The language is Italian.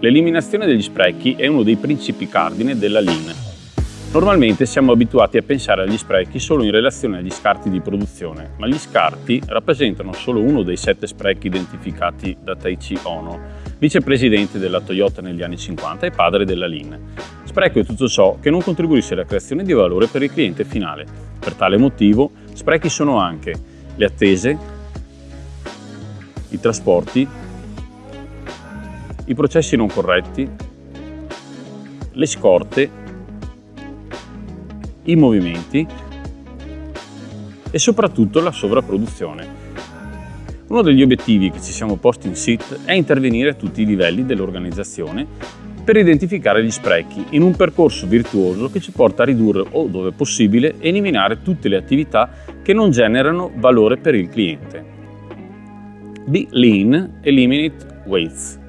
L'eliminazione degli sprechi è uno dei principi cardine della Lean. Normalmente siamo abituati a pensare agli sprechi solo in relazione agli scarti di produzione, ma gli scarti rappresentano solo uno dei sette sprechi identificati da Taichi Ono, vicepresidente della Toyota negli anni 50 e padre della Lean. Spreco è tutto ciò che non contribuisce alla creazione di valore per il cliente finale. Per tale motivo, sprechi sono anche le attese, i trasporti, i processi non corretti, le scorte, i movimenti e soprattutto la sovrapproduzione. Uno degli obiettivi che ci siamo posti in SIT è intervenire a tutti i livelli dell'organizzazione per identificare gli sprechi in un percorso virtuoso che ci porta a ridurre o dove possibile eliminare tutte le attività che non generano valore per il cliente. Be Lean, Eliminate Waste.